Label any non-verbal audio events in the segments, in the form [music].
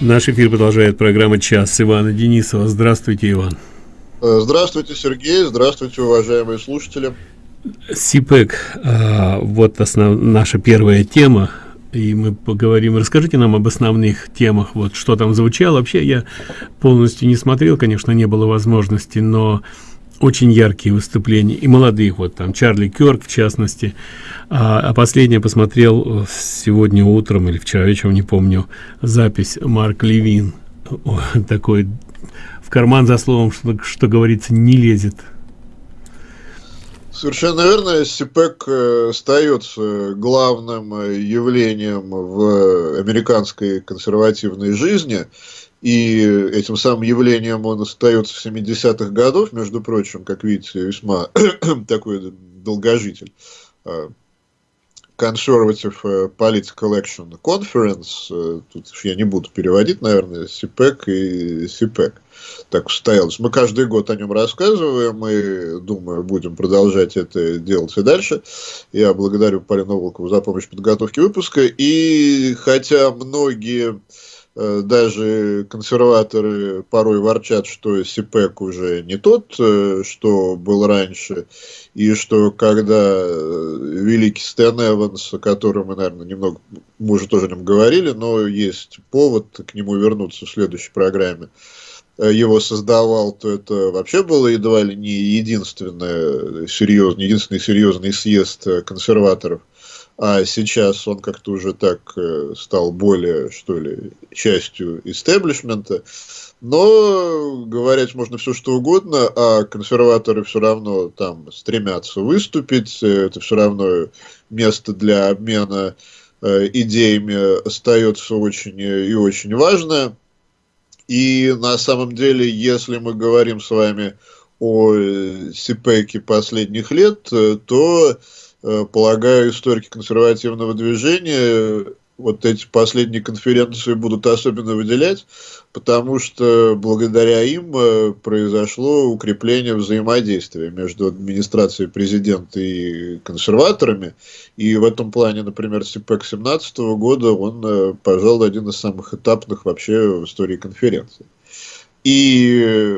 Наш эфир продолжает программа «Час» Ивана Денисова. Здравствуйте, Иван. Э, здравствуйте, Сергей. Здравствуйте, уважаемые слушатели. СИПЭК, а, вот основ, наша первая тема, и мы поговорим. Расскажите нам об основных темах, вот что там звучало. Вообще я полностью не смотрел, конечно, не было возможности, но очень яркие выступления и молодых вот там чарли кёрк в частности а, а последнее посмотрел сегодня утром или вчера вечером не помню запись марк левин [laughs] такой в карман за словом что, что говорится не лезет Совершенно верно. СИПЭК э, остается главным э, явлением в американской консервативной жизни. И этим самым явлением он остается в 70-х годов, между прочим, как видите, весьма [clears throat] такой долгожитель. Conservative э, Political Action Conference, э, тут я не буду переводить, наверное, СИПЭК и СИПЭК. Так устоялось. Мы каждый год о нем рассказываем и, думаю, будем продолжать это делать и дальше. Я благодарю Полину Волкову за помощь в подготовке выпуска. И хотя многие Э, даже консерваторы порой ворчат, что СИПЭК уже не тот, э, что был раньше, и что когда э, великий Стэн Эванс, о котором мы, наверное, немного, мы уже тоже о нем говорили, но есть повод к нему вернуться в следующей программе, его создавал, то это вообще было едва ли не единственный серьезный, единственный серьезный съезд консерваторов – а сейчас он как-то уже так э, стал более, что ли, частью истеблишмента. Но говорить можно все что угодно, а консерваторы все равно там стремятся выступить, это все равно место для обмена э, идеями остается очень и очень важно. И на самом деле, если мы говорим с вами о э, СИПЭКе последних лет, то Э, полагаю, историки консервативного движения вот эти последние конференции будут особенно выделять, потому что благодаря им э, произошло укрепление взаимодействия между администрацией президента и консерваторами. И в этом плане, например, СИПЭК 2017 года, он, э, пожалуй, один из самых этапных вообще в истории конференции. И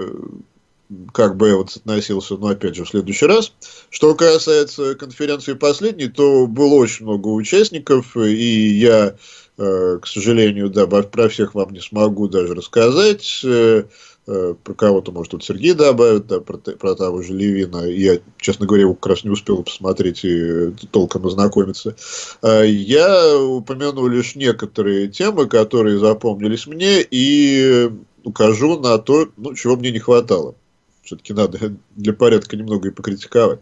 как бы я вот относился, но опять же в следующий раз. Что касается конференции последней, то было очень много участников, и я, э, к сожалению, да, про всех вам не смогу даже рассказать. Э, э, про кого-то, может, тут Сергей добавит, да, про, про того же Левина. Я, честно говоря, его как раз не успел посмотреть и толком ознакомиться. Я упомяну лишь некоторые темы, которые запомнились мне, и укажу на то, ну, чего мне не хватало все-таки надо [laughs] для порядка немного и покритиковать.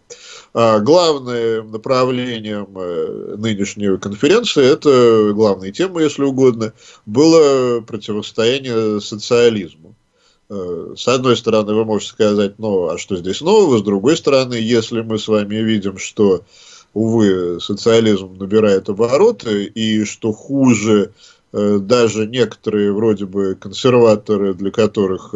А главным направлением э, нынешней конференции, это главная тема, если угодно, было противостояние социализму. Э, с одной стороны, вы можете сказать, ну, а что здесь нового? С другой стороны, если мы с вами видим, что, увы, социализм набирает обороты, и что хуже э, даже некоторые вроде бы консерваторы, для которых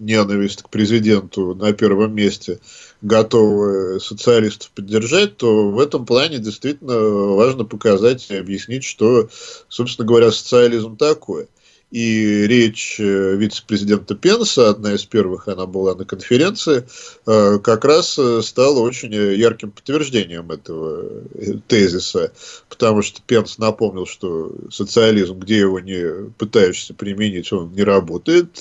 ненависть к президенту на первом месте, готовы социалистов поддержать, то в этом плане действительно важно показать и объяснить, что, собственно говоря, социализм такое – и речь э, вице-президента Пенса, одна из первых, она была на конференции, э, как раз э, стала очень ярким подтверждением этого тезиса, потому что Пенс напомнил, что социализм, где его не пытаешься применить, он не работает,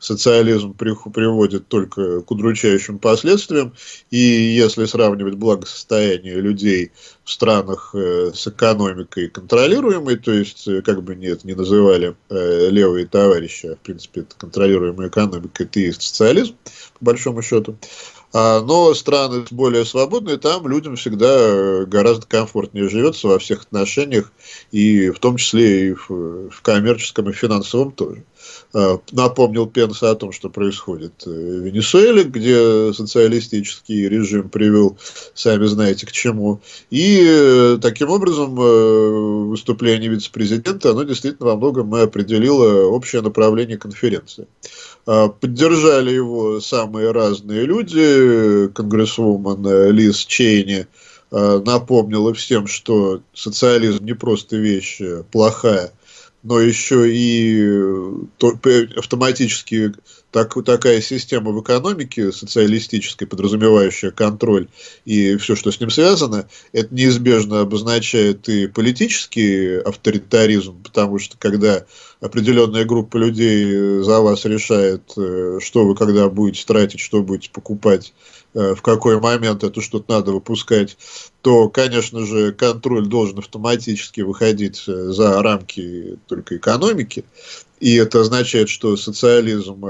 социализм приводит только к удручающим последствиям, и если сравнивать благосостояние людей в странах э, с экономикой контролируемой, то есть, э, как бы это ни называли э, левые товарищи, а в принципе, это контролируемая экономика, это и есть социализм, по большому счету. А, но страны более свободные, там людям всегда гораздо комфортнее живется во всех отношениях, и в том числе и в, в коммерческом и финансовом тоже. Э, напомнил Пенс о том, что происходит в Венесуэле, где социалистический режим привел, сами знаете, к чему. И э, таким образом э, выступление вице-президента, оно действительно во многом определило общее направление конференции. Поддержали его самые разные люди, конгрессвумен Лиз Чейни, напомнила всем, что социализм не просто вещь плохая, но еще и автоматически так, такая система в экономике социалистической, подразумевающая контроль и все, что с ним связано, это неизбежно обозначает и политический авторитаризм, потому что когда определенная группа людей за вас решает, э, что вы когда будете тратить, что будете покупать, э, в какой момент это что-то надо выпускать, то, конечно же, контроль должен автоматически выходить э, за рамки только экономики. И это означает, что социализм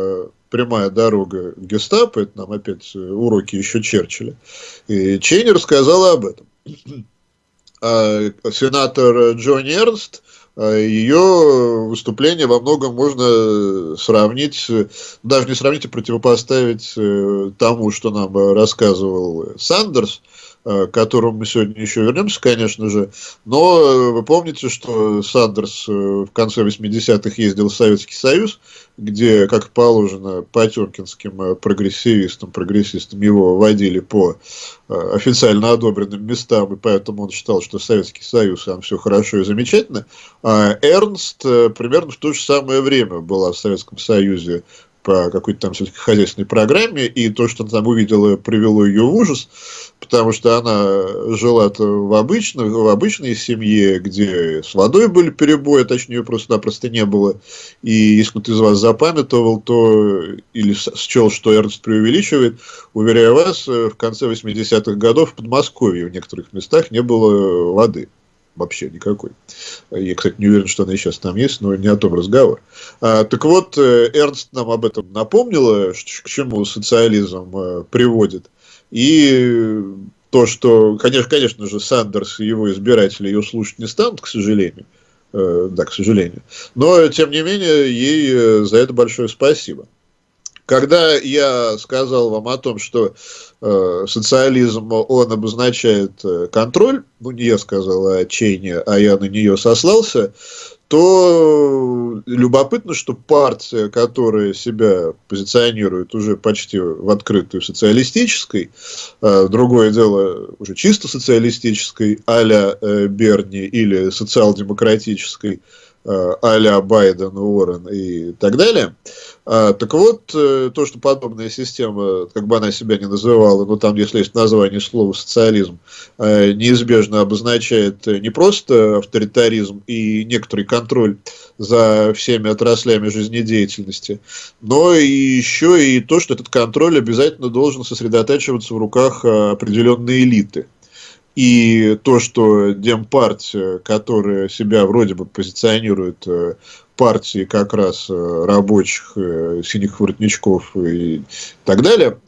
прямая дорога гестапо, это нам опять уроки еще Черчилля. И Чейни рассказала об этом. [clears throat] А сенатор Джонни Эрнст ее выступление во многом можно сравнить, даже не сравнить, а противопоставить э, тому, что нам рассказывал Сандерс, к которому мы сегодня еще вернемся, конечно же. Но э, вы помните, что Сандерс э, в конце 80-х ездил в Советский Союз, где, как положено, потемкинским прогрессивистам, прогрессистам его водили по официально одобренным местам, и поэтому он считал, что Советский Союз, там все хорошо и замечательно. А Эрнст примерно в то же самое время была в Советском Союзе по какой-то там сельскохозяйственной программе, и то, что она там увидела, привело ее в ужас, потому что она жила в, обычной, в обычной семье, где с водой были перебои, точнее, просто-напросто не было. И если кто-то из вас запамятовал, то или счел, что Эрнст преувеличивает, уверяю вас, в конце 80-х годов в Подмосковье в некоторых местах не было воды вообще никакой. Я, кстати, не уверен, что она сейчас там есть, но не о том разговор. А, так вот, э, Эрнст нам об этом напомнила, к чему социализм э, приводит. И то, что, конечно, конечно же, Сандерс и его избиратели ее слушать не станут, к сожалению. Э, да, к сожалению. Но, тем не менее, ей за это большое спасибо. Когда я сказал вам о том, что э, социализм, он обозначает э, контроль, ну не я сказал о Чейне, а я на нее сослался, то любопытно, что партия, которая себя позиционирует уже почти в открытую социалистической, э, другое дело уже чисто социалистической, а-ля э, Берни или социал-демократической, а-ля Байден, Уоррен и так далее. А, так вот, э, то, что подобная система, как бы она себя не называла, но там, если есть название слова социализм, э, неизбежно обозначает не просто авторитаризм и некоторый контроль за всеми отраслями жизнедеятельности, но и еще и то, что этот контроль обязательно должен сосредотачиваться в руках определенной элиты. И то, что Демпартия, которая себя вроде бы позиционирует э, партией как раз э, рабочих, э, синих воротничков и так далее,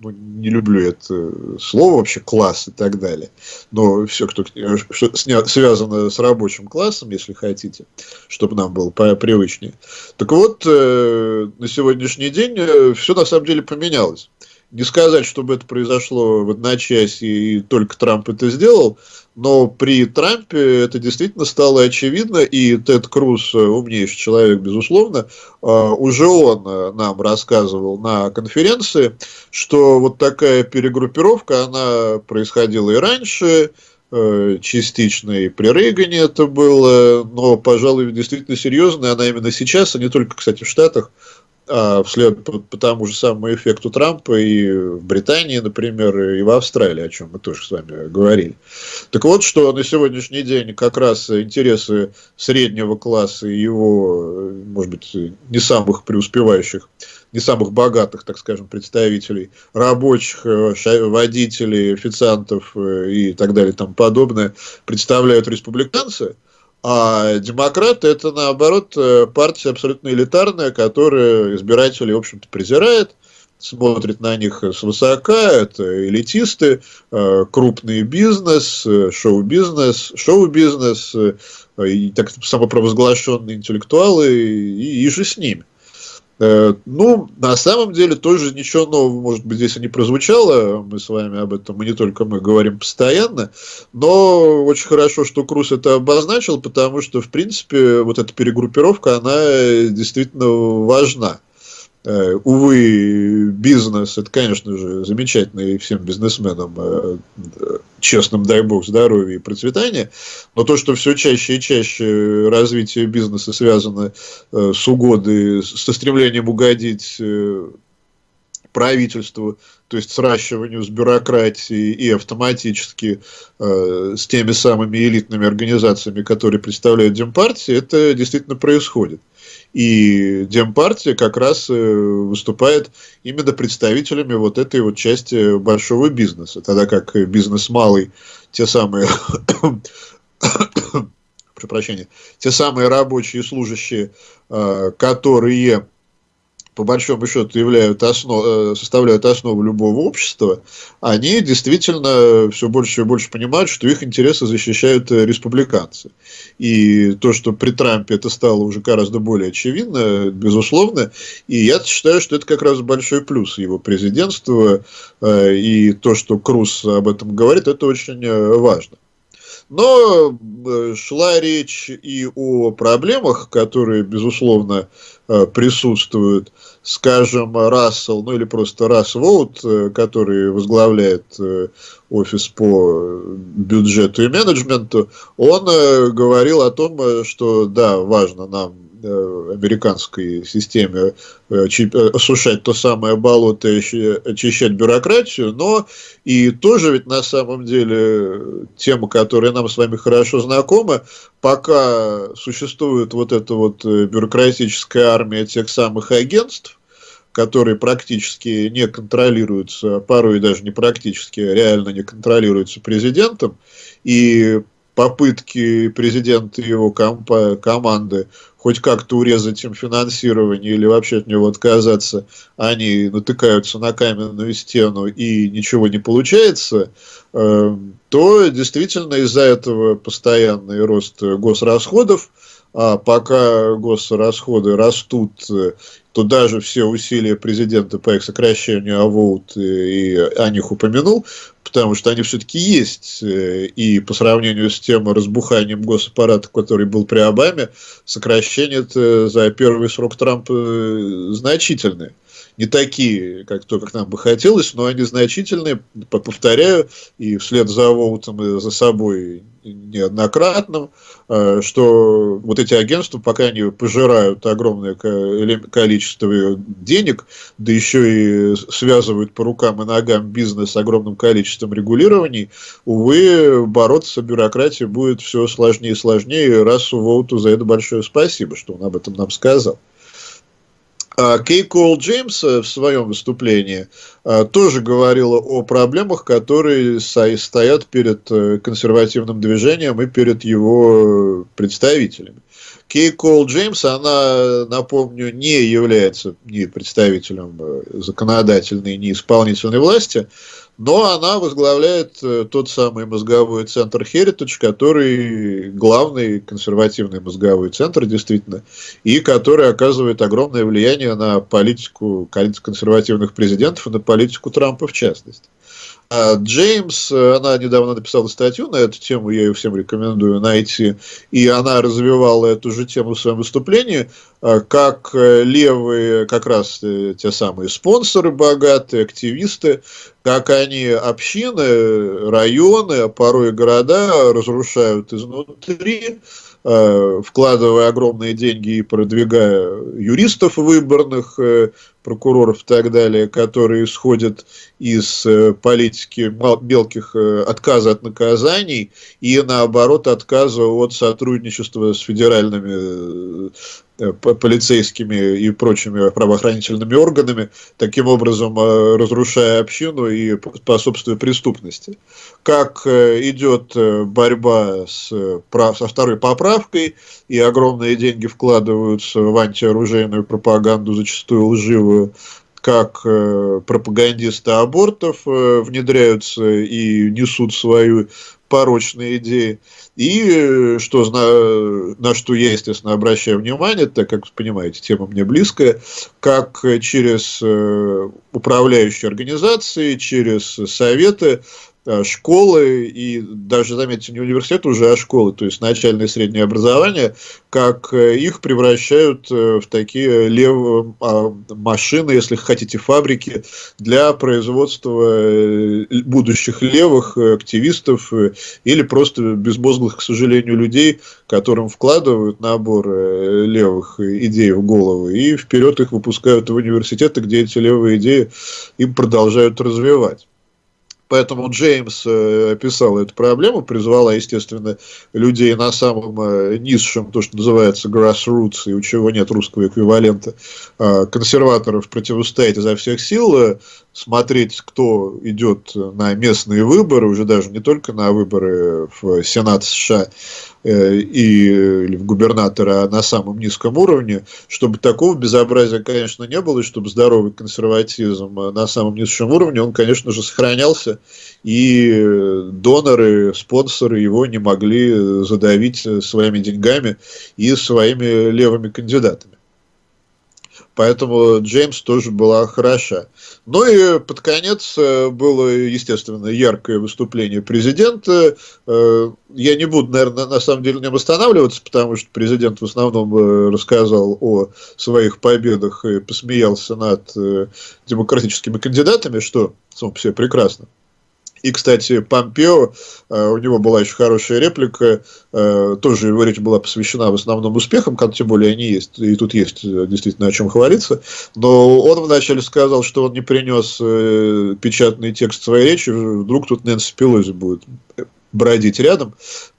ну, не люблю это слово вообще, класс и так далее, но все, кто что связано с рабочим классом, если хотите, чтобы нам было привычнее. Так вот, на сегодняшний день все на самом деле поменялось не сказать, чтобы это произошло в одночасье и только Трамп это сделал, но при Трампе это действительно стало очевидно, и Тед Круз, умнейший человек, безусловно, а, уже он э, нам рассказывал на конференции, что вот такая перегруппировка, она происходила и раньше, э, частично и при Рейгане это было, но, пожалуй, действительно серьезно, она именно сейчас, а не только, кстати, в Штатах, а вслед по, по тому же самому эффекту Трампа и в Британии, например, и в Австралии, о чем мы тоже с вами говорили. Так вот, что на сегодняшний день как раз интересы среднего класса и его, может быть, не самых преуспевающих, не самых богатых, так скажем, представителей, рабочих, водителей, официантов и так далее и тому подобное, представляют республиканцы – а демократы это наоборот э, партия абсолютно элитарная, которая избиратели, в общем-то, презирает, смотрит на них свысока, это элитисты, э, крупный бизнес, э, шоу-бизнес, шоу-бизнес, и так самопровозглашенные интеллектуалы, и, и же с ними. Э, ну, на самом деле, тоже ничего нового, может быть, здесь и не прозвучало. Мы с вами об этом, мы не только мы говорим постоянно. Но очень хорошо, что Круз это обозначил, потому что, в принципе, вот эта перегруппировка, она действительно важна. Э, увы, бизнес, это, конечно же, замечательно и всем бизнесменам э, честным, дай бог, здоровья и процветания, но то, что все чаще и чаще развитие бизнеса связано э, с угодой, со стремлением угодить правительству, то есть сращиванию с бюрократией и автоматически э, с теми самыми элитными организациями, которые представляют Демпартии, это действительно происходит. И Демпартия как раз э, выступает именно представителями вот этой вот части большого бизнеса, тогда как бизнес малый, те самые [coughs] прошу прощения, те самые рабочие служащие, э, которые по большому счету являют основ, э, составляют основу любого общества, они действительно все больше и больше понимают, что их интересы защищают э, республиканцы. И то, что при Трампе это стало уже гораздо более очевидно, безусловно, и я считаю, что это как раз большой плюс его президентства, э, и то, что Круз об этом говорит, это очень важно. Но шла речь и о проблемах, которые, безусловно, присутствуют скажем, Рассел, ну или просто Расс э, который возглавляет э, офис по бюджету и менеджменту, он э, говорил о том, что да, важно нам американской системе осушать то самое болото и очищать бюрократию, но и тоже ведь на самом деле тема, которая нам с вами хорошо знакома, пока существует вот эта вот бюрократическая армия тех самых агентств, которые практически не контролируются, порой даже не практически, а реально не контролируются президентом, и попытки президента и его команды хоть как-то урезать им финансирование или вообще от него отказаться, они натыкаются на каменную стену и ничего не получается, эм, то действительно из-за этого постоянный рост госрасходов, а пока госрасходы растут, то даже все усилия президента по их сокращению АВОУТ и о них упомянул, потому что они все-таки есть. И по сравнению с тем разбуханием госаппарата, который был при Обаме, сокращение за первый срок Трампа значительное не такие, как то, как нам бы хотелось, но они значительные, повторяю, и вслед за Воутом и за собой неоднократным, э, что вот эти агентства, пока они пожирают огромное количество денег, да еще и связывают по рукам и ногам бизнес с огромным количеством регулирований, увы, бороться с бюрократией будет все сложнее и сложнее, раз Воуту за это большое спасибо, что он об этом нам сказал. А Кей Кол Джеймс в своем выступлении а, тоже говорила о проблемах, которые стоят перед э, консервативным движением и перед его представителями. Кей Кол Джеймс, она, напомню, не является ни представителем э, законодательной, ни исполнительной власти, но она возглавляет э, тот самый мозговой центр Heritage, который главный консервативный мозговой центр, действительно, и который оказывает огромное влияние на политику консервативных президентов и на политику Трампа в частности. А Джеймс, она недавно написала статью на эту тему, я ее всем рекомендую найти, и она развивала эту же тему в своем выступлении, а, как левые, как раз э, те самые спонсоры богатые, активисты, как они общины, районы, а порой города разрушают изнутри, Э, вкладывая огромные деньги и продвигая юристов выборных, э, прокуроров и так далее, которые исходят из э, политики мелких отказа от наказаний и наоборот отказа от сотрудничества с федеральными полицейскими и прочими правоохранительными органами, таким образом разрушая общину и способствуя преступности. Как идет борьба с, со второй поправкой, и огромные деньги вкладываются в антиоружейную пропаганду, зачастую лживую, как э, пропагандисты абортов э, внедряются и несут свою порочные идеи. И э, что, на, что я, естественно, обращаю внимание, так как, понимаете, тема мне близкая, как через э, управляющие организации, через советы школы и даже, заметьте, не университет уже, а школы, то есть начальное и среднее образование, как э, их превращают э, в такие лев... А, машины, если хотите, фабрики для производства будущих левых активистов или просто безмозглых, к сожалению, людей, которым вкладывают набор левых идей в головы и вперед их выпускают в университеты, где эти левые идеи им продолжают развивать. Поэтому Джеймс э, описал эту проблему, призвала, естественно, людей на самом э, низшем, то, что называется grassroots, и у чего нет русского эквивалента, э, консерваторов противостоять изо всех сил, смотреть, кто идет на местные выборы, уже даже не только на выборы в Сенат США, Э, и, или в губернатора на самом низком уровне, чтобы такого безобразия, конечно, не было, и чтобы здоровый консерватизм на самом низшем уровне, он, конечно же, сохранялся, и доноры, спонсоры его не могли задавить своими деньгами и своими левыми кандидатами. Поэтому Джеймс тоже была хороша. Ну и под конец э, было, естественно, яркое выступление президента. Э, я не буду, наверное, на самом деле нем останавливаться, потому что президент в основном э, рассказал о своих победах и посмеялся над демократическими кандидатами, что само по себе прекрасно. И, кстати, Помпео, э, у него была еще хорошая реплика, э, тоже его речь была посвящена в основном успехам, как тем более они есть, и тут есть э, действительно о чем хвалиться. Но он вначале сказал, что он не принес печатный текст своей речи, вдруг тут Нэнси Пелози будет бродить рядом.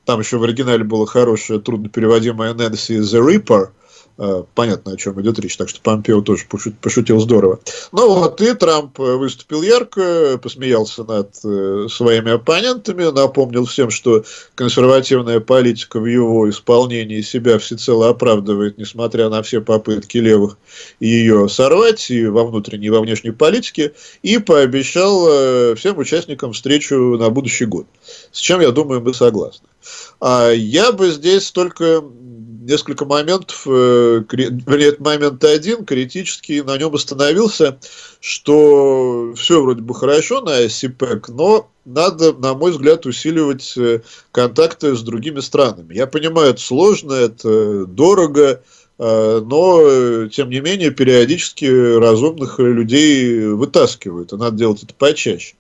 Там еще в оригинале было хорошее, трудно переводимое Нэнси The Reaper, понятно, о чем идет речь. Так что Помпео тоже пошутил здорово. Ну вот, и Трамп э, выступил ярко, посмеялся над э, своими оппонентами, напомнил всем, что консервативная политика в его исполнении себя всецело оправдывает, несмотря на все попытки левых ее сорвать и во внутренней, и во внешней политике, и пообещал всем участникам встречу на будущий год. С чем, я думаю, мы согласны. А я бы здесь только несколько моментов, э, вернее, момент один, критический, на нем остановился, что все вроде бы хорошо на СИПЭК, но надо, на мой взгляд, усиливать э, контакты с другими странами. Я понимаю, это сложно, это дорого, э, но, тем не менее, периодически разумных людей вытаскивают, и надо делать это почаще.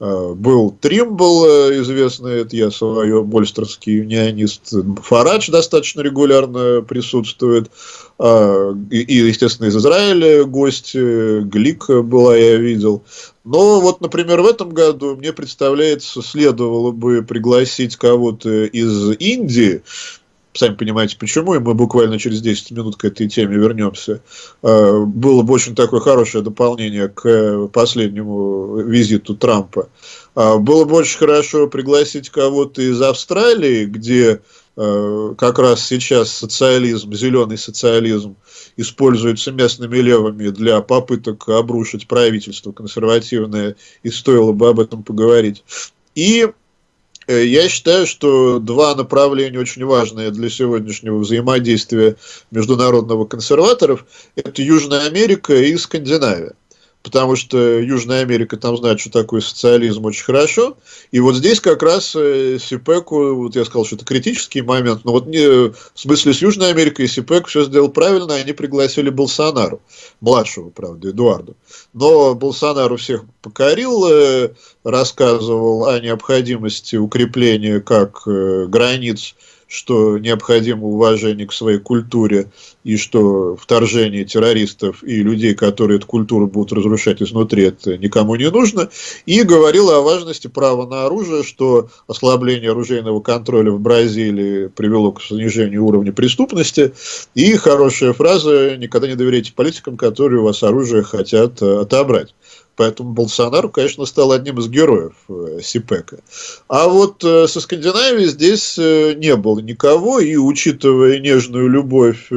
Э, был Тримбл, э, известный, это я свое, больстерский юнионист, Фарадж достаточно регулярно присутствует, э, и, естественно, из Израиля гость, Глик была, я видел. Но вот, например, в этом году мне представляется, следовало бы пригласить кого-то из Индии, сами понимаете почему, и мы буквально через 10 минут к этой теме вернемся. Э, было бы очень такое хорошее дополнение к последнему визиту Трампа. Э, было бы очень хорошо пригласить кого-то из Австралии, где э, как раз сейчас социализм, зеленый социализм, используется местными левыми для попыток обрушить правительство консервативное, и стоило бы об этом поговорить. И я считаю, что два направления очень важные для сегодняшнего взаимодействия международного консерваторов – это Южная Америка и Скандинавия потому что Южная Америка там знает, что такое социализм очень хорошо. И вот здесь как раз э, СИПЭКу, вот я сказал, что это критический момент, но вот не, в смысле с Южной Америкой СИПЭК все сделал правильно, они пригласили Болсонару, младшего, правда, Эдуарду. Но Болсонару всех покорил, э, рассказывал о необходимости укрепления как э, границ что необходимо уважение к своей культуре и что вторжение террористов и людей, которые эту культуру будут разрушать изнутри, это никому не нужно. И говорил о важности права на оружие, что ослабление оружейного контроля в Бразилии привело к снижению уровня преступности. И хорошая фраза «никогда не доверяйте политикам, которые у вас оружие хотят отобрать». Поэтому Болсонару, конечно, стал одним из героев э, СИПЭКа. А вот э, со Скандинавией здесь э, не было никого, и учитывая нежную любовь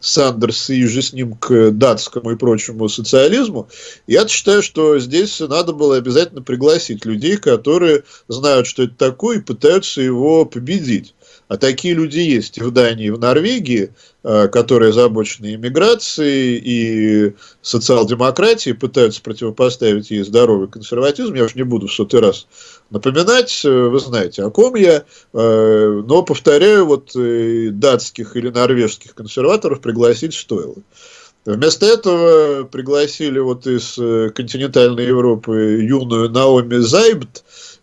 Сандерс и же с ним к датскому и прочему социализму, я считаю, что здесь надо было обязательно пригласить людей, которые знают, что это такое, и пытаются его победить. А такие люди есть и в Дании, и в Норвегии, э, которые озабочены иммиграцией и социал-демократией, пытаются противопоставить ей здоровый консерватизм. Я уж не буду в сотый раз напоминать, э, вы знаете, о ком я, э, но, повторяю, вот датских или норвежских консерваторов пригласить стоило. Вместо этого пригласили вот из континентальной Европы юную Наоми Зайбт,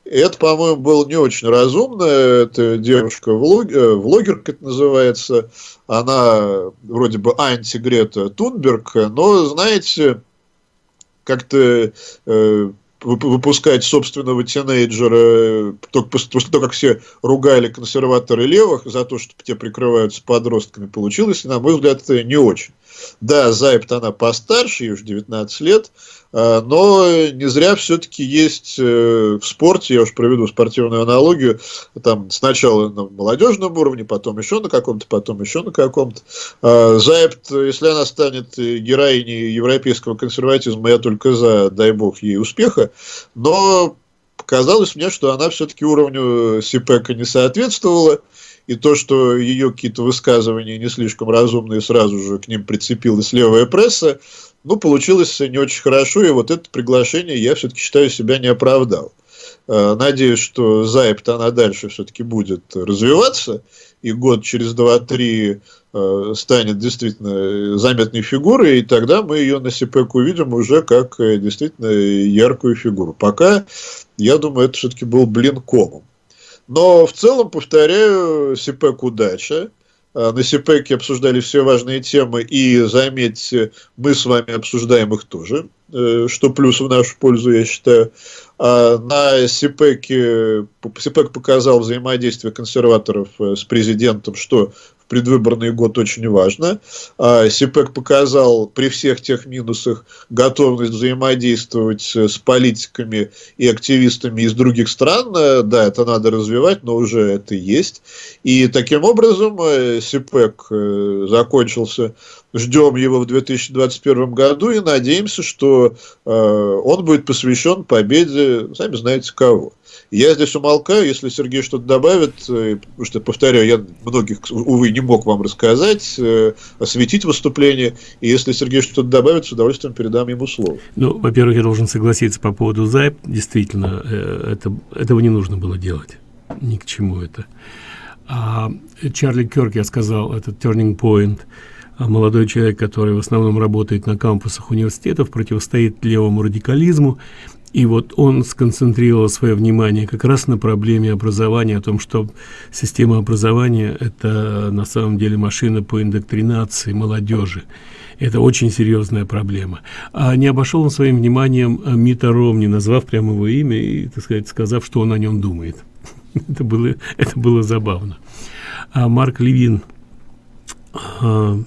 это, по-моему, было не очень разумно. Это девушка-влогер, э, влогер, как это называется. Она вроде бы анти-Грета Тунберг, но, знаете, как-то э, выпускать собственного тинейджера только после того, как все ругали консерваторы левых за то, что те прикрываются подростками, получилось, на мой взгляд, не очень. Да, Зайбт она постарше, ей уже 19 лет, а, но не зря все-таки есть э, в спорте, я уж проведу спортивную аналогию, там сначала на молодежном уровне, потом еще на каком-то, потом еще на каком-то. А, Зайбт, если она станет героиней европейского консерватизма, я только за, дай бог ей успеха, но показалось мне, что она все-таки уровню СИПЭКа не соответствовала, и то, что ее какие-то высказывания не слишком разумные, сразу же к ним прицепилась левая пресса, ну, получилось не очень хорошо, и вот это приглашение я все-таки считаю себя не оправдал. Э, надеюсь, что Зайбт она дальше все-таки будет развиваться, и год через два-три э, станет действительно заметной фигурой, и тогда мы ее на СИПЭК увидим уже как э, действительно яркую фигуру. Пока, я думаю, это все-таки был блин комом. Но в целом, повторяю, СИПЭК удача. А, на СИПЭКе обсуждали все важные темы, и, заметьте, мы с вами обсуждаем их тоже, э, что плюс в нашу пользу, я считаю. А на СИПЭКе, СИПЭК показал взаимодействие консерваторов э, с президентом, что предвыборный год очень важно. А СИПЭК показал при всех тех минусах готовность взаимодействовать с политиками и активистами из других стран. Да, это надо развивать, но уже это есть. И таким образом э, СИПЭК э, закончился. Ждем его в 2021 году и надеемся, что э, он будет посвящен победе, сами знаете кого. Я здесь умолкаю, если Сергей что-то добавит, э, потому что, повторяю, я многих, увы, не мог вам рассказать, э, осветить выступление, и если Сергей что-то добавит, с удовольствием передам ему слово. Ну, во-первых, я должен согласиться по поводу ЗАЙП, действительно, это, этого не нужно было делать, ни к чему это. А Чарли Кёрк, я сказал, это turning point, молодой человек, который в основном работает на кампусах университетов, противостоит левому радикализму, и вот он сконцентрировал свое внимание как раз на проблеме образования, о том, что система образования – это на самом деле машина по индоктринации молодежи. Это очень серьезная проблема. А не обошел он своим вниманием Мита Ромни, назвав прямо его имя и, так сказать, сказав, что он о нем думает. [laughs] это, было, это было забавно. А Марк Левин а,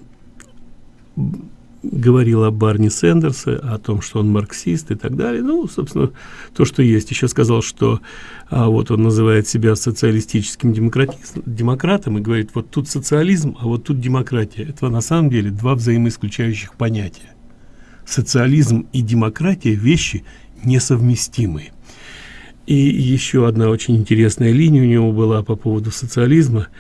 говорил о Барни Сэндерсе, о том, что он марксист и так далее. Ну, собственно, то, что есть. Еще сказал, что а, вот он называет себя социалистическим демократом и говорит, вот тут социализм, а вот тут демократия. Это на самом деле два взаимоисключающих понятия. Социализм и демократия – вещи несовместимые. И еще одна очень интересная линия у него была по поводу социализма –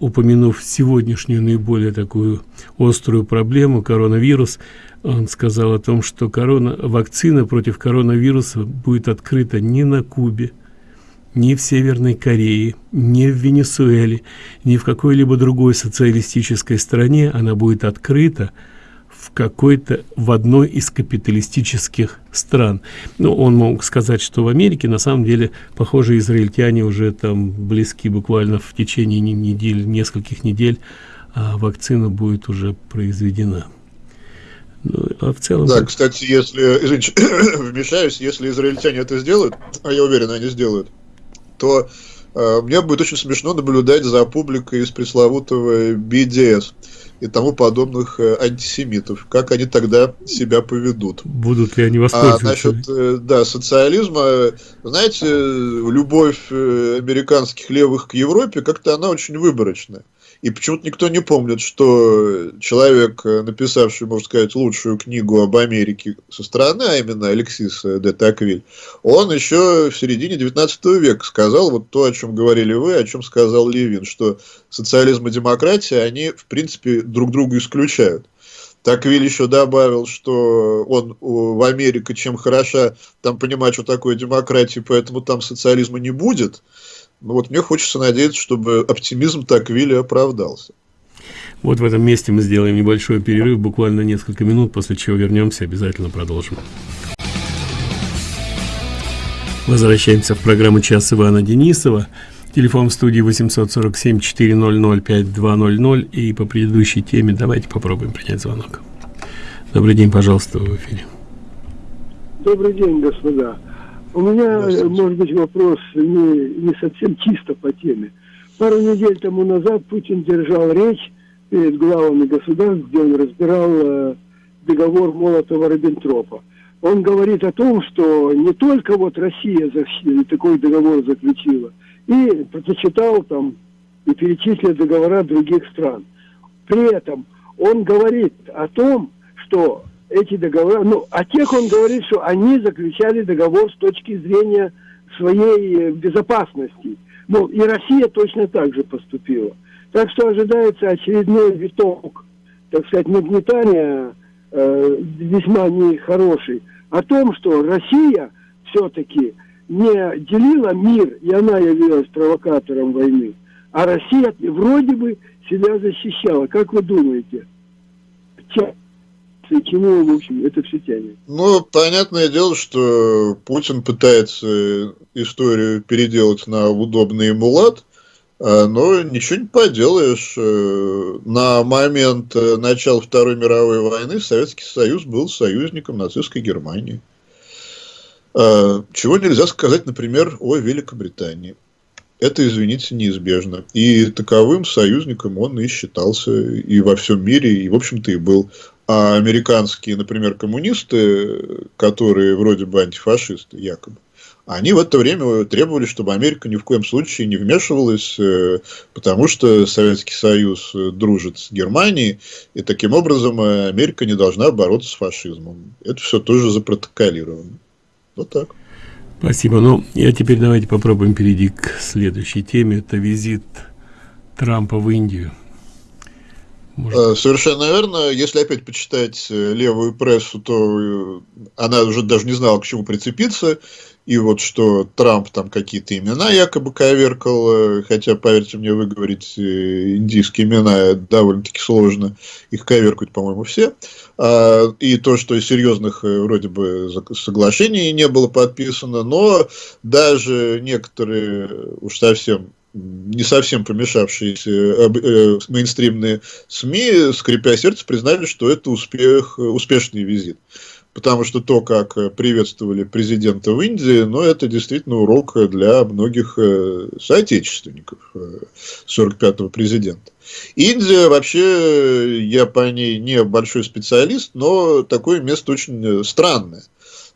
упомянув сегодняшнюю наиболее такую острую проблему коронавирус он сказал о том что корона вакцина против коронавируса будет открыта не на кубе ни в северной корее ни в венесуэле ни в какой-либо другой социалистической стране. Она будет открыта в какой-то в одной из капиталистических стран. Ну, он мог сказать, что в Америке на самом деле, похоже, израильтяне уже там близки буквально в течение недель, нескольких недель, а вакцина будет уже произведена. Ну, а в целом... Да, кстати, если, извините, [coughs] вмешаюсь, если израильтяне это сделают, а я уверен, они сделают, то мне будет очень смешно наблюдать за публикой из пресловутого BDS и тому подобных э, антисемитов. Как они тогда себя поведут? Будут ли они воспользоваться? А насчет, э, да, социализма, знаете, любовь э, американских левых к Европе, как-то она очень выборочная. И почему-то никто не помнит, что человек, написавший, можно сказать, лучшую книгу об Америке со стороны, а именно Алексис де Таквиль, он еще в середине 19 века сказал вот то, о чем говорили вы, о чем сказал Левин, что социализм и демократия, они, в принципе, друг друга исключают. Таквиль еще добавил, что он в Америке чем хороша, там понимать, что такое демократия, поэтому там социализма не будет. Но вот мне хочется надеяться, чтобы оптимизм Таквиля оправдался. Вот в этом месте мы сделаем небольшой перерыв, буквально несколько минут, после чего вернемся, обязательно продолжим. Возвращаемся в программу «Час Ивана Денисова». Телефон в студии 847-400-5200. И по предыдущей теме давайте попробуем принять звонок. Добрый день, пожалуйста, в эфире. Добрый день, господа. У меня, может быть, вопрос не, не совсем чисто по теме. Пару недель тому назад Путин держал речь перед главами государств, где он разбирал э, договор Молотова-Риббентропа. Он говорит о том, что не только вот Россия такой договор заключила – и прочитал там и перечислил договора других стран. При этом он говорит о том, что эти договора, ну, о тех он говорит, что они заключали договор с точки зрения своей э, безопасности. Ну, и Россия точно так же поступила. Так что ожидается очередной виток, так сказать, нагнетания э, весьма нехороший, о том, что Россия все-таки не делила мир, и она явилась провокатором войны, а Россия вроде бы себя защищала. Как вы думаете? Чему, в общем, это все тянет? Ну, понятное дело, что Путин пытается историю переделать на удобный ему лад, а, но ничего не поделаешь. Э, на момент э, начала Второй мировой войны Советский Союз был союзником нацистской Германии. А, чего нельзя сказать, например, о Великобритании. Это, извините, неизбежно. И таковым союзником он и считался и во всем мире, и, в общем-то, и был. А американские, например, коммунисты, которые вроде бы антифашисты, якобы, они в это время требовали, чтобы Америка ни в коем случае не вмешивалась, э, потому что Советский Союз дружит с Германией, и таким образом Америка не должна бороться с фашизмом. Это все тоже запротоколировано. Вот так. Спасибо. Ну, я теперь давайте попробуем перейти к следующей теме. Это визит Трампа в Индию. Может... Э, совершенно верно. Если опять почитать э, левую прессу, то э, она уже даже не знала, к чему прицепиться и вот что Трамп там какие-то имена якобы коверкал, хотя, поверьте мне, выговорить э, индийские имена довольно-таки сложно, их коверкают, по-моему, все, а, и то, что серьезных э, вроде бы соглашений не было подписано, но даже некоторые уж совсем не совсем помешавшиеся э, э, мейнстримные СМИ, скрипя сердце, признали, что это успех, успешный визит потому что то, как э, приветствовали президента в Индии, ну, это действительно урок для многих э, соотечественников 45-го э, президента. Индия вообще, я по ней не большой специалист, но такое место очень странное.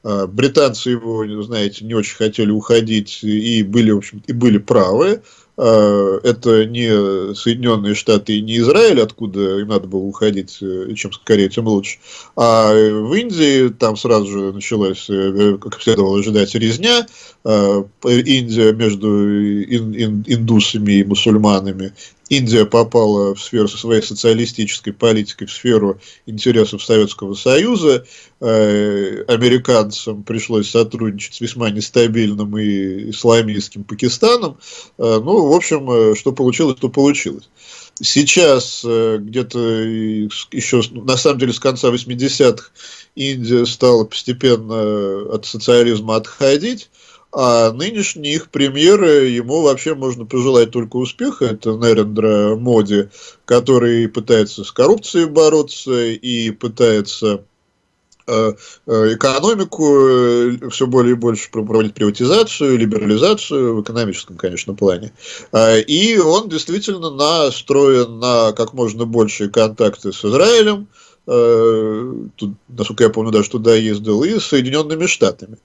А, британцы его, знаете, не очень хотели уходить и были, в общем, и были правы. А, это не Соединенные Штаты и не Израиль, откуда им надо было уходить, э, чем скорее, тем лучше. А в Индии там сразу же началась, э, как следовало ожидать, резня. Индия между индусами и мусульманами Индия попала в сферу со своей социалистической политикой, в сферу интересов Советского Союза. Э, американцам пришлось сотрудничать с весьма нестабильным и исламистским Пакистаном. Э, ну, в общем, э, что получилось, то получилось. Сейчас где-то еще, на самом деле, с конца 80-х Индия стала постепенно от социализма отходить. А нынешний их премьер, ему вообще можно пожелать только успеха. Это Нерендра Моди, который пытается с коррупцией бороться и пытается э, э, экономику э, все более и больше проводить приватизацию, либерализацию в экономическом, конечно, плане. А, и он действительно настроен на как можно большие контакты с Израилем, тут, насколько я помню, даже туда ездил, и Соединенными Штатами.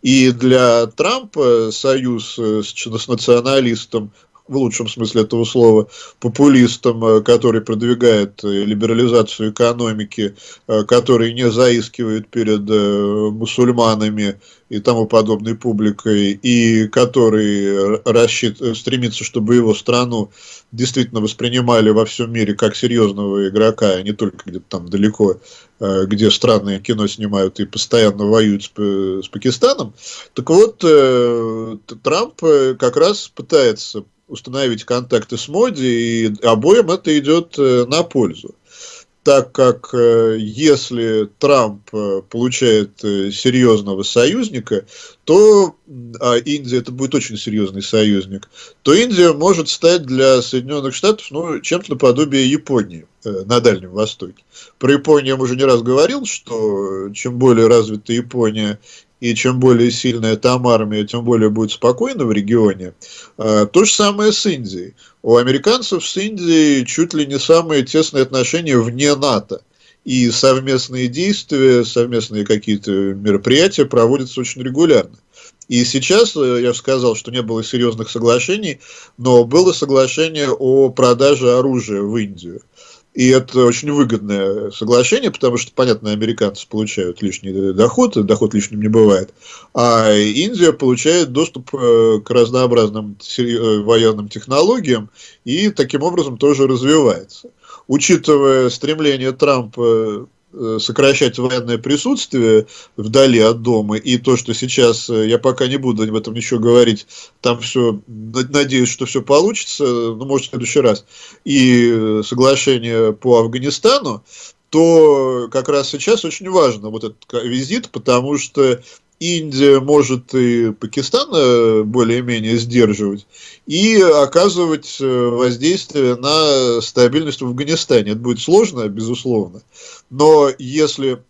И для Трампа союз с, с националистом в лучшем смысле этого слова, популистом, э, который продвигает э, либерализацию экономики, э, который не заискивает перед мусульманами и тому подобной публикой, и который рассчит, стремится, чтобы его страну действительно воспринимали во всем мире как серьезного игрока, а не только где-то там далеко, где странное кино снимают и постоянно воюют с, с Пакистаном. Так вот, Трамп как раз пытается установить контакты с Моди, и обоим это идет э, на пользу. Так как э, если Трамп э, получает серьезного союзника, то, а Индия это будет очень серьезный союзник, то Индия может стать для Соединенных Штатов ну, чем-то наподобие Японии на Дальнем Востоке. Про Японию я уже не раз говорил, что чем более развита Япония и чем более сильная там армия, тем более будет спокойно в регионе. А, то же самое с Индией. У американцев с Индией чуть ли не самые тесные отношения вне НАТО. И совместные действия, совместные какие-то мероприятия проводятся очень регулярно. И сейчас, э, я сказал, что не было серьезных соглашений, но было соглашение о продаже оружия в Индию. И это очень выгодное соглашение, потому что, понятно, американцы получают лишний доход, доход лишним не бывает, а Индия получает доступ э, к разнообразным э, военным технологиям и таким образом тоже развивается. Учитывая стремление Трампа сокращать военное присутствие вдали от дома, и то, что сейчас, э, я пока не буду об этом ничего говорить, там все, надеюсь, что все получится, ну, может, в следующий раз, и э, соглашение по Афганистану, то как раз сейчас очень важно вот этот визит, потому что Индия может и Пакистан э, более-менее сдерживать, и оказывать э, воздействие на стабильность в Афганистане. Это будет сложно, безусловно, но если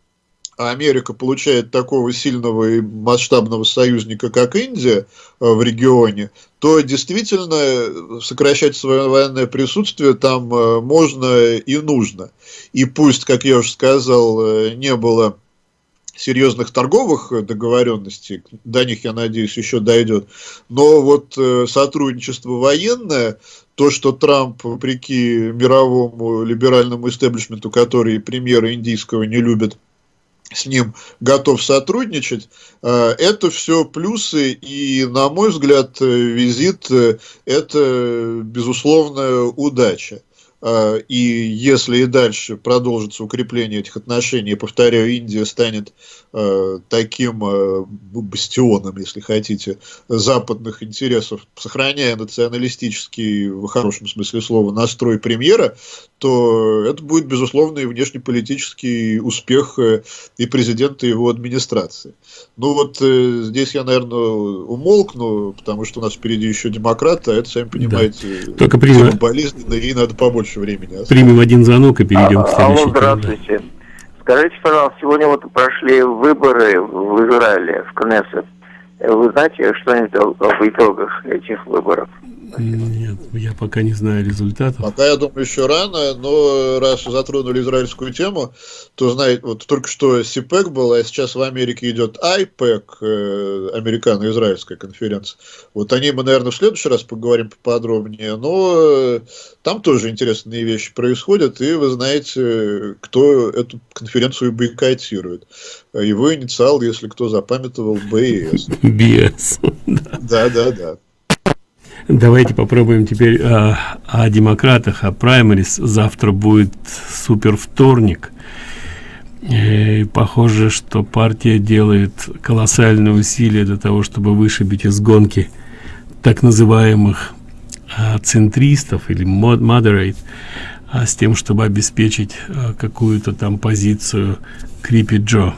Америка получает такого сильного и масштабного союзника, как Индия э, в регионе, то действительно сокращать свое военное присутствие там можно и нужно. И пусть, как я уже сказал, не было серьезных торговых э, договоренностей, до них, я надеюсь, еще дойдет, но вот э, сотрудничество военное, то, что Трамп, вопреки мировому либеральному истеблишменту, который премьера индийского не любит, с ним готов сотрудничать, э, это все плюсы, и, на мой взгляд, визит – это, безусловная удача. А, и если и дальше продолжится укрепление этих отношений, повторяю, Индия станет Э, таким э, бастионом, если хотите, западных интересов, сохраняя националистический, в хорошем смысле слова, настрой премьера, то это будет, безусловно, и внешнеполитический успех э, и президента, и его администрации. Ну вот здесь я, наверное, умолкну, потому что у нас впереди еще демократы, а это, сами понимаете, да. Только болезненно, и надо побольше времени. Примем один звонок и перейдем к следующему. Алло, здравствуйте. Скажите, пожалуйста, сегодня вот прошли выборы в Израиле, в Кнессет. Вы знаете что-нибудь об итогах этих выборов? Нет, я пока не знаю результатов. Пока, я думаю, еще рано, но раз затронули израильскую тему, то, знаете, вот только что СИПЭК был, а сейчас в Америке идет АйПЭК, э, американо-израильская конференция. Вот о ней мы, наверное, в следующий раз поговорим поподробнее, но э, там тоже интересные вещи происходят, и вы знаете, кто эту конференцию бойкотирует. Его инициал, если кто запамятовал, БС. БС. [laughs] Да, да, да. Давайте попробуем теперь э, о демократах, о праймерис. Завтра будет супер вторник. И похоже, что партия делает колоссальные усилия для того, чтобы вышибить из гонки так называемых э, центристов или moderate, а с тем, чтобы обеспечить э, какую-то там позицию Крипи Джо.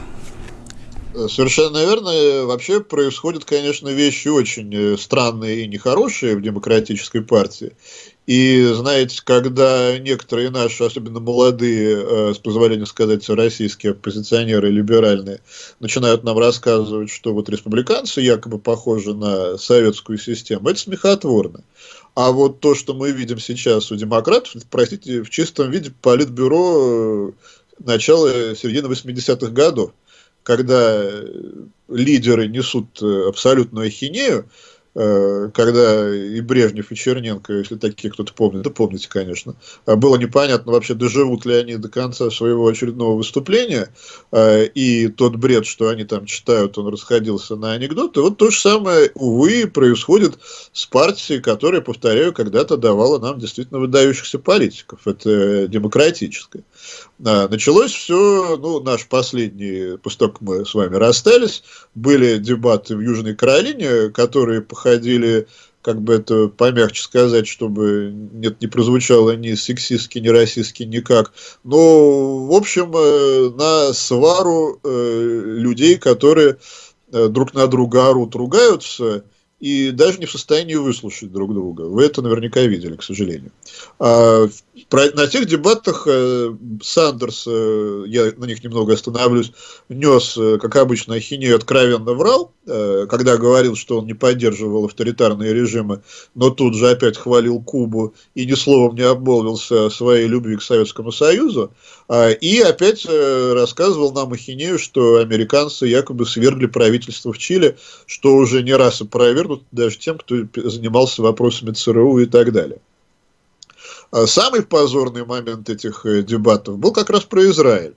Совершенно верно. Вообще происходят, конечно, вещи очень э, странные и нехорошие в демократической партии. И знаете, когда некоторые наши, особенно молодые, э, с позволения сказать, российские оппозиционеры либеральные, начинают нам рассказывать, что вот республиканцы якобы похожи на советскую систему, это смехотворно. А вот то, что мы видим сейчас у демократов, простите, в чистом виде политбюро э, начала середины 80-х годов когда лидеры несут э, абсолютную ахинею, Э, когда и Брежнев, и Черненко, если такие кто-то помнит, да помните, конечно, а было непонятно вообще, доживут ли они до конца своего очередного выступления, э, и тот бред, что они там читают, он расходился на анекдоты. Вот то же самое, увы, происходит с партией, которая, повторяю, когда-то давала нам действительно выдающихся политиков. Это демократическая. А, началось все, ну, наш последний, после того, как мы с вами расстались, были дебаты в Южной Каролине, которые походили, как бы это помягче сказать, чтобы нет, не прозвучало ни сексистски, ни расистски никак. Но, в общем, э, на свару э, людей, которые э, друг на друга орут, ругаются, и даже не в состоянии выслушать друг друга. Вы это наверняка видели, к сожалению. А, на тех дебатах э, Сандерс, э, я на них немного остановлюсь, нес, э, как обычно, ахинею откровенно врал, когда говорил, что он не поддерживал авторитарные режимы, но тут же опять хвалил Кубу и ни словом не обмолвился о своей любви к Советскому Союзу, а, и опять рассказывал нам ахинею, что американцы якобы свергли правительство в Чили, что уже не раз опровергнут даже тем, кто занимался вопросами ЦРУ и так далее. А самый позорный момент этих э, дебатов был как раз про Израиль.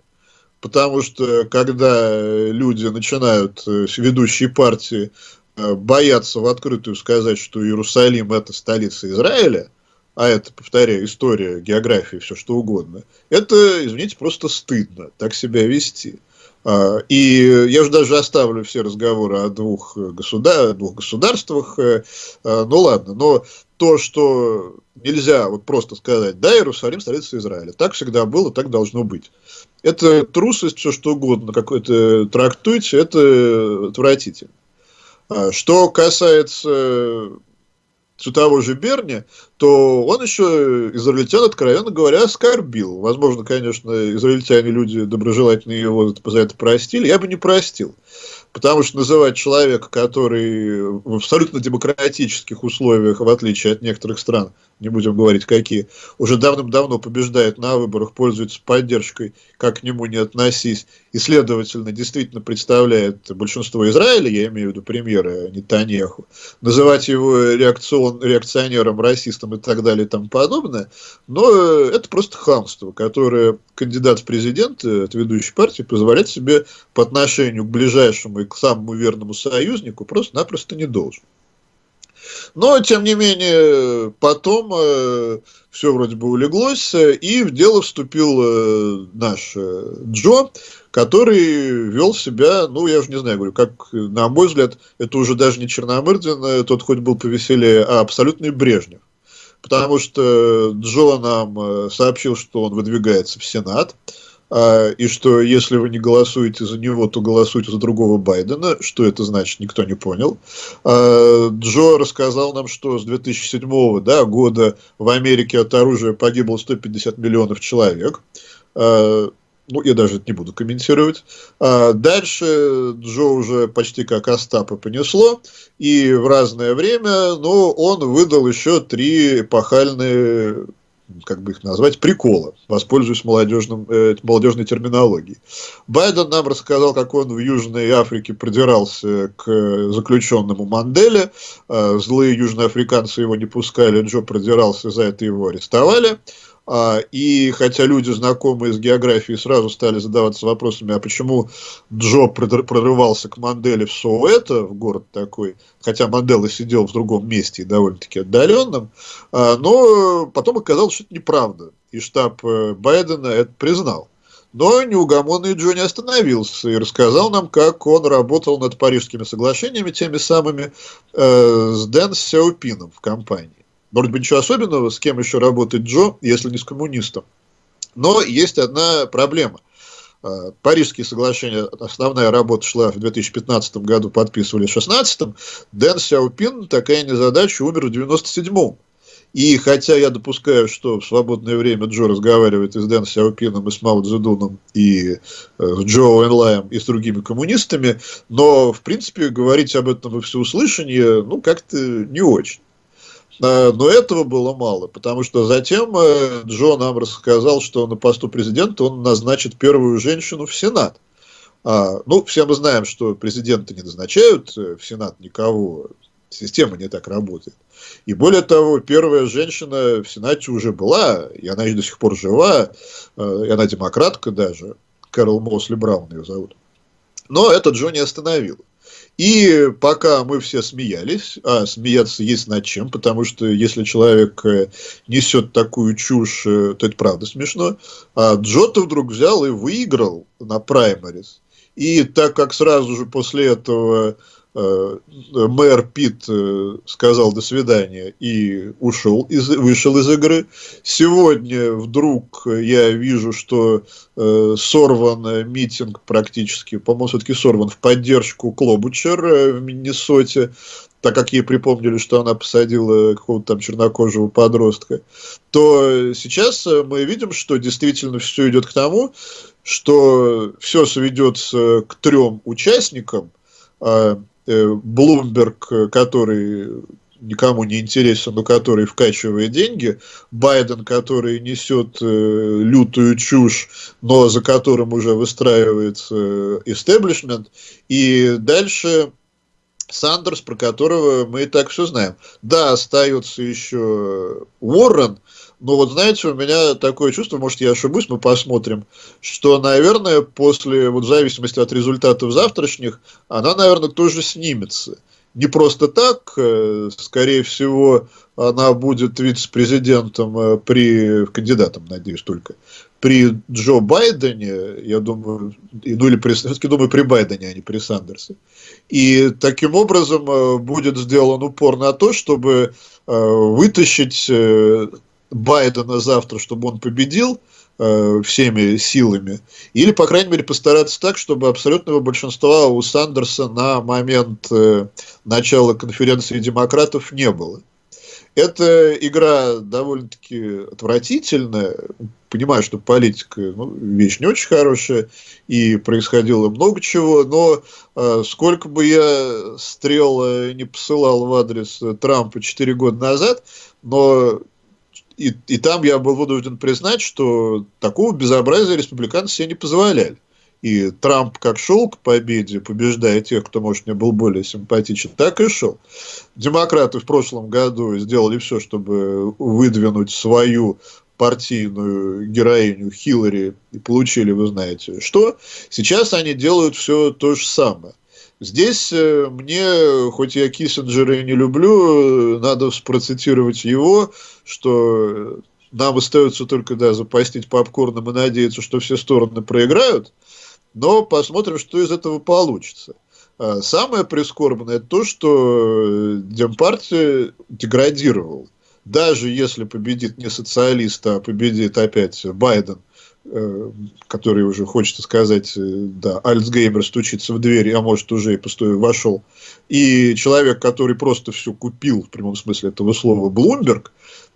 Потому что когда люди начинают, э, ведущие партии, э, бояться в открытую сказать, что Иерусалим это столица Израиля, а это, повторяю, история, география, все что угодно, это, извините, просто стыдно так себя вести. А, и я же даже оставлю все разговоры о двух, государ... двух государствах, ну ладно, но то, что нельзя вот просто сказать, да, Иерусалим столица Израиля. Так всегда было, так должно быть. Это трусость, все что угодно, какой-то трактуйте, это отвратительно. А что касается все того же Берни, то он еще израильтян, откровенно говоря, оскорбил. Возможно, конечно, израильтяне люди доброжелательные его за это простили. Я бы не простил. Потому что называть человека, который в абсолютно демократических условиях, в отличие от некоторых стран, не будем говорить какие, уже давным-давно побеждает на выборах, пользуется поддержкой, как к нему не относись, и, следовательно, действительно представляет большинство Израиля, я имею в виду премьера Нетаньяху, называть его реакцион, реакционером, расистом и так далее и тому подобное, но это просто хамство, которое кандидат в президенты от ведущей партии позволять себе по отношению к ближайшему к самому верному союзнику просто-напросто не должен. Но, тем не менее, потом э, все вроде бы улеглось, и в дело вступил э, наш э, Джо, который вел себя, ну, я уже не знаю, говорю, как, на мой взгляд, это уже даже не Черномырдин, э, тот хоть был повеселее, а абсолютный Брежнев. Потому что Джо нам э, сообщил, что он выдвигается в Сенат, а, и что если вы не голосуете за него, то голосуйте за другого Байдена. Что это значит, никто не понял. А, Джо рассказал нам, что с 2007 да, года в Америке от оружия погибло 150 миллионов человек. А, ну, я даже это не буду комментировать. Дальше Джо уже почти как Остапа понесло, и в разное время, но он выдал еще три эпохальные как бы их назвать, прикола, воспользуюсь молодежным, э, молодежной терминологией. Байден нам рассказал, как он в Южной Африке продирался к заключенному Манделе, э, злые южноафриканцы его не пускали, Джо продирался, за это его арестовали. А, и хотя люди, знакомые с географией, сразу стали задаваться вопросами, а почему Джо прорывался к Манделе в Соуэто, в город такой, хотя Мандела сидел в другом месте и довольно-таки отдаленном, а, но потом оказалось, что это неправда. И штаб э, Байдена это признал. Но неугомонный Джо не остановился и рассказал нам, как он работал над парижскими соглашениями, теми самыми, э, с Дэн Сяопином в компании. Может быть, ничего особенного, с кем еще работает Джо, если не с коммунистом. Но есть одна проблема. А, Парижские соглашения, основная работа шла в 2015 году, подписывали в 2016. Дэн Сяопин, такая незадача, умер в 97-м. И хотя я допускаю, что в свободное время Джо разговаривает и с Дэн Сяопином, и с Мао Цзэдуном, и э, с Джо Энлаем, и с другими коммунистами, но, в принципе, говорить об этом во всеуслышание, ну, как-то не очень. Э, но этого было мало, потому что затем э, Джо нам рассказал, что на посту президента он назначит первую женщину в Сенат. А, ну, все мы знаем, что президенты не назначают э, в Сенат никого Система не так работает. И более того, первая женщина в Сенате уже была, и она до сих пор жива, и она демократка даже, Кэрол Мосли Браун ее зовут. Но это Джо не остановил. И пока мы все смеялись, а смеяться есть над чем, потому что если человек э, несет такую чушь, э, то это правда смешно, а Джо-то вдруг взял и выиграл на праймарис. И так как сразу же после этого мэр Пит э, сказал до свидания и ушел, из, вышел из игры. Сегодня вдруг я вижу, что э, сорван митинг практически, по-моему, все-таки сорван в поддержку Клобучер э, в Миннесоте, так как ей припомнили, что она посадила какого-то там чернокожего подростка, то сейчас мы видим, что действительно все идет к тому, что все сведется к трем участникам, Блумберг, э, который никому не интересен, но который вкачивает деньги, Байден, который несет э, лютую чушь, но за которым уже выстраивается истеблишмент, и дальше Сандерс, про которого мы и так все знаем. Да, остается еще Уоррен, но вот знаете, у меня такое чувство, может я ошибусь, мы посмотрим, что, наверное, после, вот в зависимости от результатов завтрашних, она, наверное, тоже снимется. Не просто так, э, скорее всего, она будет вице-президентом э, при, кандидатом, надеюсь, только, при Джо Байдене, я думаю, ну или при, все-таки думаю, при Байдене, а не при Сандерсе. И таким образом э, будет сделан упор на то, чтобы вытащить Байдена завтра, чтобы он победил э, всеми силами, или, по крайней мере, постараться так, чтобы абсолютного большинства у Сандерса на момент э, начала конференции демократов не было. Эта игра довольно-таки отвратительная. Понимаю, что политика ну, вещь не очень хорошая, и происходило много чего, но э, сколько бы я стрел э, не посылал в адрес Трампа 4 года назад, но и, и там я был вынужден признать, что такого безобразия республиканцы себе не позволяли. И Трамп как шел к победе, побеждая тех, кто, может, мне был более симпатичен, так и шел. Демократы в прошлом году сделали все, чтобы выдвинуть свою партийную героиню Хиллари и получили, вы знаете, что. Сейчас они делают все то же самое. Здесь э, мне, хоть я Киссинджера и не люблю, надо процитировать его, что нам остается только да, запастить попкорном и надеяться, что все стороны проиграют, но посмотрим, что из этого получится. А самое прискорбное то, что Демпартия деградировала. Даже если победит не социалист, а победит опять Байден – Э, который уже, хочется сказать, э, да, Альцгеймер стучится в дверь, а может уже и пустой вошел, и человек, который просто все купил, в прямом смысле этого слова, Блумберг,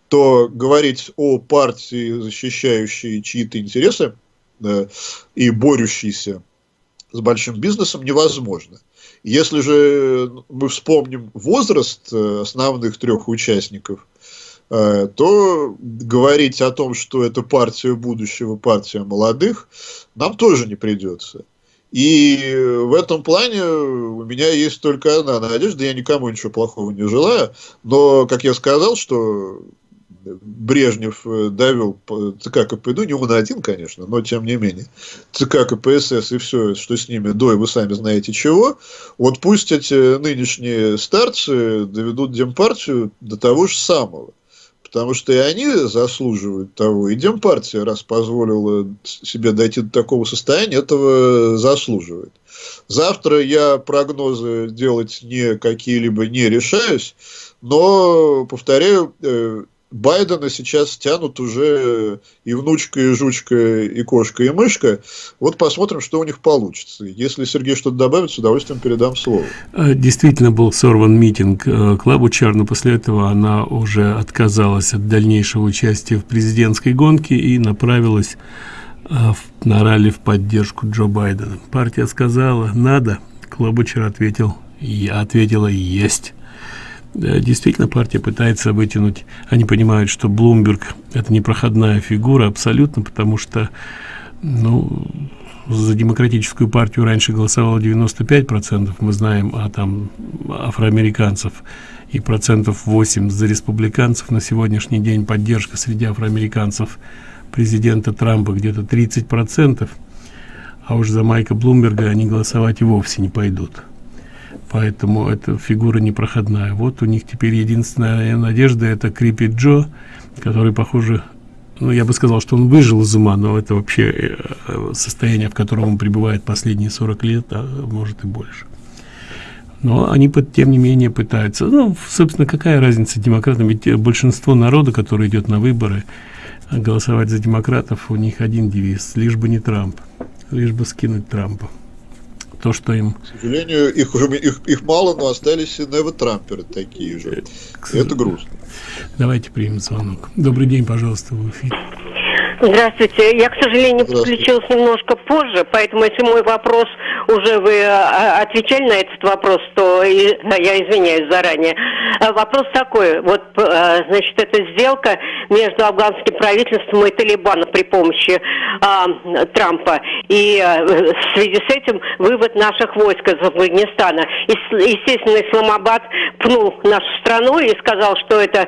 то говорить о партии, защищающей чьи-то интересы да, и борющейся с большим бизнесом, невозможно. Если же мы вспомним возраст э, основных трех участников – Э, то говорить о том, что это партия будущего, партия молодых, нам тоже не придется. И в этом плане у меня есть только одна надежда, я никому ничего плохого не желаю, но, как я сказал, что Брежнев э, довел ЦК КПД, не он один, конечно, но тем не менее, ЦК КПСС и все, что с ними до, и вы сами знаете чего, вот пусть эти нынешние старцы доведут Демпартию до того же самого потому что и они заслуживают того. И Демпартия, раз позволила себе дойти до такого состояния, этого заслуживает. Завтра я прогнозы делать не какие-либо не решаюсь, но, повторяю, э, Байдена сейчас тянут уже и внучка, и жучка, и кошка, и мышка. Вот посмотрим, что у них получится. Если Сергей что-то добавит, с удовольствием передам слово. Э, действительно был сорван митинг э, Клабучар, но после этого она уже отказалась от дальнейшего участия в президентской гонке и направилась э, на ралли в поддержку Джо Байдена. Партия сказала «надо», Клабучар ответил «я», ответила «есть». Действительно, партия пытается вытянуть, они понимают, что Блумберг – это непроходная фигура абсолютно, потому что, ну, за демократическую партию раньше голосовало 95 процентов. Мы знаем а там афроамериканцев и процентов 8 за республиканцев. На сегодняшний день поддержка среди афроамериканцев президента трампа где-то 30 процентов. А уж за майка блумберга они голосовать и вовсе не пойдут поэтому эта фигура непроходная. Вот у них теперь единственная надежда это крипи джо который похоже ну я бы сказал что он выжил из ума но это вообще э, состояние в котором он пребывает последние 40 лет а может и больше. Но они тем не менее пытаются. Ну собственно какая разница демократам? Ведь большинство народа который идет на выборы голосовать за демократов у них один девиз лишь бы не трамп лишь бы скинуть трампа то что им к сожалению их уже их, их мало но остались и невотрамперы такие же. Это грустно. Давайте примем звонок. Добрый день пожалуйста в эфире Здравствуйте. Я, к сожалению, подключилась немножко позже, поэтому если мой вопрос уже вы а, отвечали на этот вопрос, то я извиняюсь заранее. А, вопрос такой. Вот, а, значит, эта сделка между афганским правительством и Талибаном при помощи а, Трампа. И а, в связи с этим вывод наших войск из Афганистана. Естественно, Исламабад пнул нашу страну и сказал, что это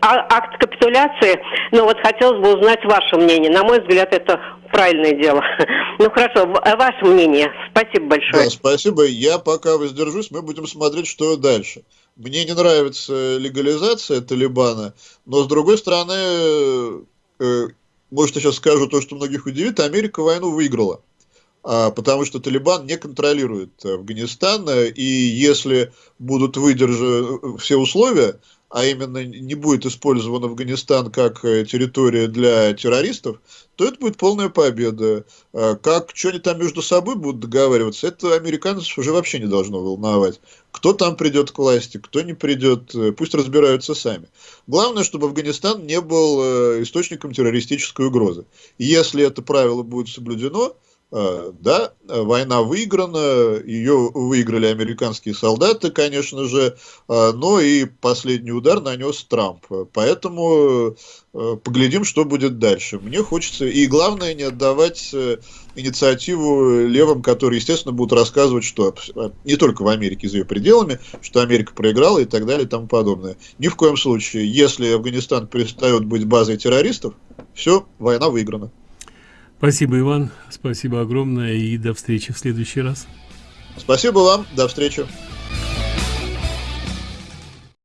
акт капитуляции. Но вот хотелось бы узнать ваше мнение мнение. На мой взгляд, это правильное дело. [laughs] Ну хорошо, ваше мнение. Спасибо большое. Да, спасибо. Я пока воздержусь, мы будем смотреть, что дальше. Мне не нравится легализация Талибана, но с другой стороны, э, может, я сейчас скажу то, что многих удивит, Америка войну выиграла. А, потому что Талибан не контролирует Афганистан, и если будут выдержаны все условия, а именно не будет использован Афганистан как э, территория для террористов, то это будет полная победа. А как что они там между собой будут договариваться, это американцев уже вообще не должно волновать. Кто там придет к власти, кто не придет, э, пусть разбираются сами. Главное, чтобы Афганистан не был э, источником террористической угрозы. если это правило будет соблюдено, да, война выиграна, ее выиграли американские солдаты, конечно же, э, но и последний удар нанес Трамп. Поэтому э, поглядим, что будет дальше. Мне хочется, и главное, не отдавать инициативу левым, которые, естественно, будут рассказывать, что не только в Америке, за ее пределами, что Америка проиграла и так далее и тому подобное. Ни в коем случае, если Афганистан перестает быть базой террористов, все, война выиграна. Спасибо, Иван. Спасибо огромное и до встречи в следующий раз. Спасибо вам. До встречи.